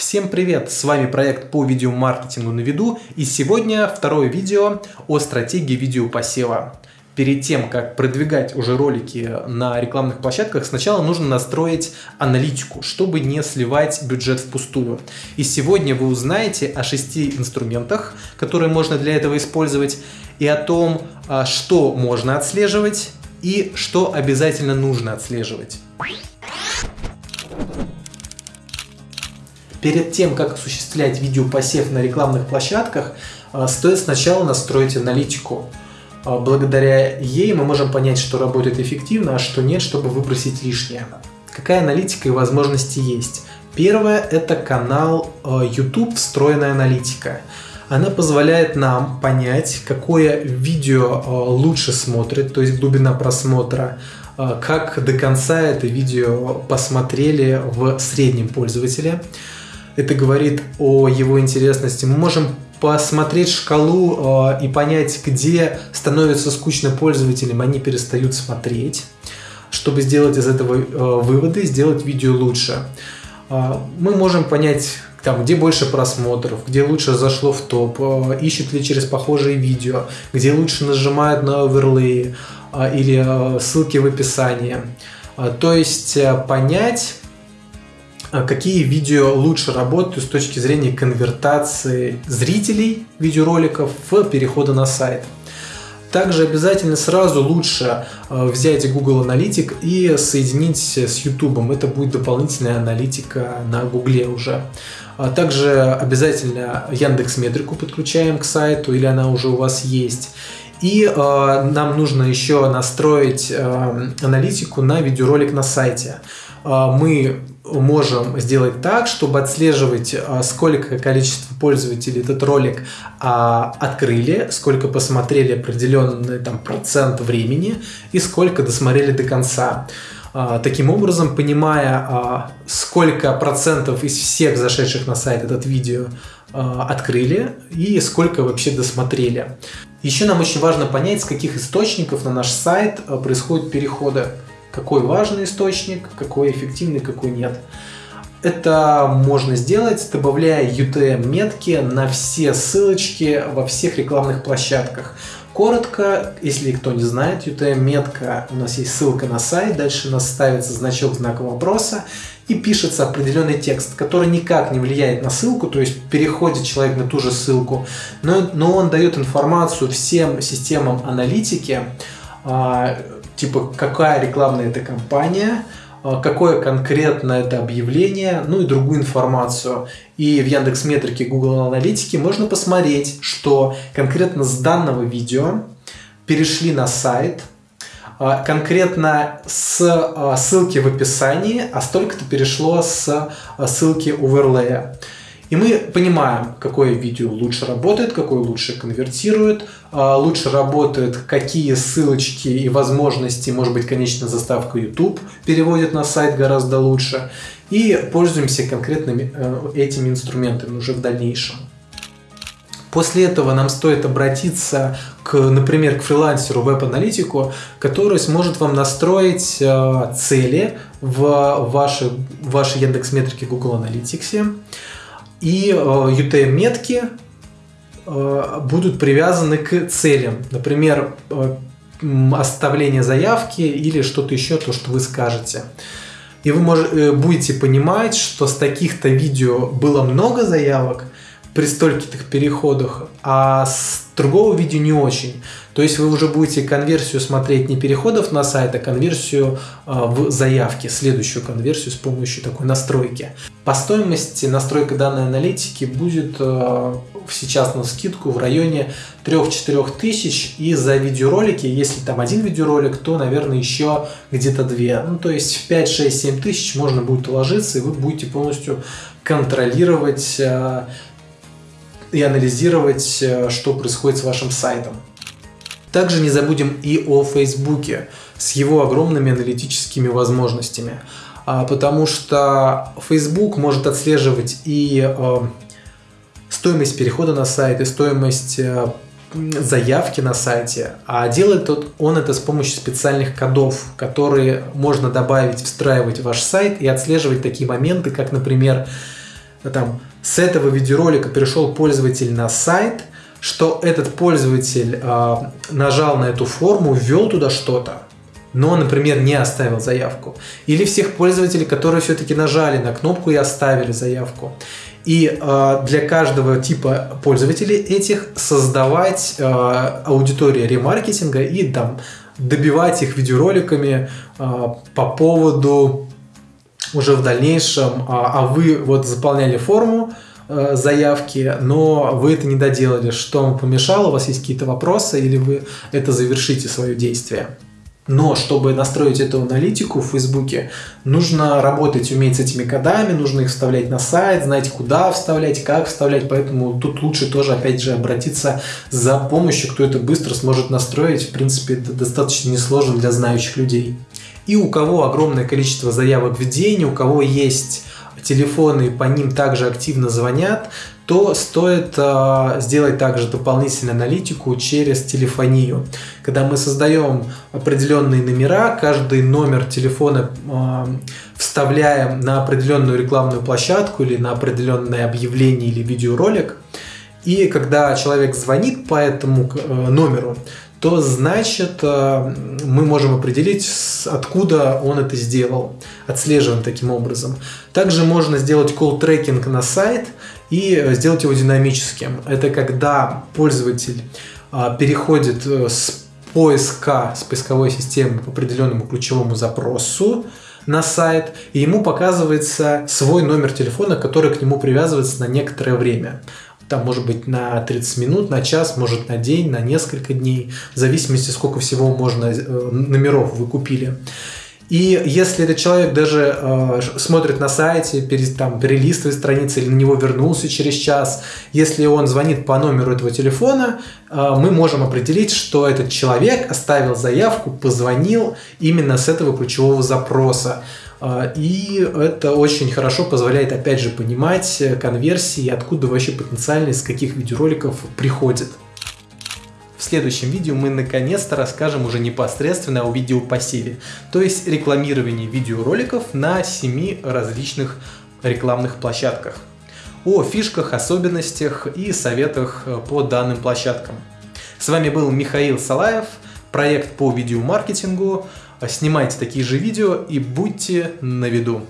Всем привет! С вами проект по видеомаркетингу на виду и сегодня второе видео о стратегии видеопосева. Перед тем, как продвигать уже ролики на рекламных площадках, сначала нужно настроить аналитику, чтобы не сливать бюджет впустую. И сегодня вы узнаете о шести инструментах, которые можно для этого использовать, и о том, а, что можно отслеживать и что обязательно нужно отслеживать. Перед тем, как осуществлять видеопосев на рекламных площадках, а, стоит сначала настроить аналитику. А, благодаря ей мы можем понять, что работает эффективно, а что нет, чтобы выбросить лишнее. Какая аналитика и возможности есть? Первое – это канал а, YouTube «Встроенная аналитика». Она позволяет нам понять, какое видео лучше смотрит, то есть глубина просмотра, как до конца это видео посмотрели в среднем пользователе это говорит о его интересности. Мы можем посмотреть шкалу э, и понять, где становится скучно пользователям, они перестают смотреть, чтобы сделать из этого э, выводы, сделать видео лучше. Э, мы можем понять, там, где больше просмотров, где лучше зашло в топ, э, ищут ли через похожие видео, где лучше нажимают на оверлей э, или э, ссылки в описании. Э, то есть э, понять какие видео лучше работают с точки зрения конвертации зрителей видеороликов в переходы на сайт. Также обязательно сразу лучше э, взять Google Аналитик и соединить с YouTube. Это будет дополнительная аналитика на Google уже. А также обязательно Яндекс Метрику подключаем к сайту или она уже у вас есть. И нам нужно еще настроить аналитику на видеоролик на сайте. Э, мы можем сделать так, чтобы отслеживать, а, сколько количество пользователей этот ролик а, открыли, сколько посмотрели определенный там, процент времени и сколько досмотрели до конца. А, таким образом, понимая, сколько процентов из всех зашедших на сайт этот видео открыли и сколько вообще досмотрели. Еще нам очень важно понять, с каких источников на наш сайт происходят переходы какой важный источник, какой эффективный, какой нет. Это можно сделать, добавляя UTM-метки на все ссылочки во всех рекламных площадках. Коротко, если кто не знает, UTM-метка, у нас есть ссылка на сайт, дальше у нас ставится значок знака вопроса и пишется определенный текст, который никак не влияет на ссылку, то есть переходит человек на ту же ссылку, но, но он дает информацию всем системам аналитики, а, типа какая рекламная это компания, а, какое конкретно это объявление, ну и другую информацию. И в Яндекс Метрике, Google Аналитике можно посмотреть, что конкретно с данного видео перешли на сайт, а, конкретно с а, ссылки в описании, а столько-то перешло с ссылки оверлея. И мы понимаем, какое видео лучше работает, какое лучше конвертирует, а, лучше работает, какие ссылочки и возможности, может быть, конечно, заставка YouTube переводит на сайт гораздо лучше. И пользуемся конкретными э, этими инструментами уже в дальнейшем. После этого нам стоит обратиться, к, например, к фрилансеру веб-аналитику, который сможет вам настроить э, цели в вашей, в вашей Яндекс.Метрике Google Analytics. И UTM-метки э, э, будут привязаны к целям. Например, э, оставление заявки или что-то еще, то, что вы скажете. И вы можете, будете понимать, что с таких-то видео было много заявок при стольких переходах, а с другого видео не очень. То есть вы уже будете конверсию смотреть не переходов на сайт, а конверсию а, в заявке, следующую конверсию с помощью такой настройки. По стоимости настройка данной аналитики будет а, сейчас на скидку в районе 3-4 тысяч и за видеоролики, если там один видеоролик, то, наверное, еще где-то 2. Ну, то есть в 5, 6, 7 тысяч можно будет уложиться, и вы будете полностью контролировать а, и анализировать, что происходит с вашим сайтом. Также не забудем и о Фейсбуке с его огромными аналитическими возможностями, а, потому что Facebook может отслеживать и а, стоимость перехода на сайт, и стоимость а, заявки на сайте, а делает он это с помощью специальных кодов, которые можно добавить, встраивать в ваш сайт и отслеживать такие моменты, как, например, там, с этого видеоролика перешел пользователь на сайт, что этот пользователь э, нажал на эту форму, ввел туда что-то, но, например, не оставил заявку. Или всех пользователей, которые все-таки нажали на кнопку и оставили заявку. И э, для каждого типа пользователей этих создавать э, аудиторию ремаркетинга и там добивать их видеороликами э, по поводу уже в дальнейшем, а, а вы вот заполняли форму, э, заявки, но вы это не доделали. Что вам помешало? У вас есть какие-то вопросы или вы это завершите свое действие? Но чтобы настроить эту аналитику в Фейсбуке, нужно работать, уметь с этими кодами, нужно их вставлять на сайт, знать, куда вставлять, как вставлять. Поэтому тут лучше тоже, опять же, обратиться за помощью, кто это быстро сможет настроить. В принципе, это достаточно несложно для знающих людей. И у кого огромное количество заявок в день, у кого есть телефоны, по ним также активно звонят, то стоит э, сделать также дополнительную аналитику через телефонию. Когда мы создаем определенные номера, каждый номер телефона э, вставляем на определенную рекламную площадку или на определенное объявление или видеоролик, и когда человек звонит по этому э, номеру, то значит э, мы можем определить, откуда он это сделал. Отслеживаем таким образом. Также можно сделать call-трекинг на сайт и э, сделать его динамическим. Это когда пользователь э, переходит с поиска, с поисковой системы по определенному ключевому запросу на сайт, и ему показывается свой номер телефона, который к нему привязывается на некоторое время там может быть на 30 минут, на час, может на день, на несколько дней, в зависимости, сколько всего можно э, номеров вы купили. И если этот человек даже э, смотрит на сайте, пере, там, перелистывает страницы или на него вернулся через час, если он звонит по номеру этого телефона, э, мы можем определить, что этот человек оставил заявку, позвонил именно с этого ключевого запроса. А, и это очень хорошо позволяет, опять же, понимать конверсии, откуда вообще потенциально, из каких видеороликов приходит. В следующем видео мы наконец-то расскажем уже непосредственно о видеопассиве, то есть рекламировании видеороликов на 7 различных рекламных площадках, о фишках, особенностях и советах по данным площадкам. С вами был Михаил Салаев, проект по видеомаркетингу. Снимайте такие же видео и будьте на виду.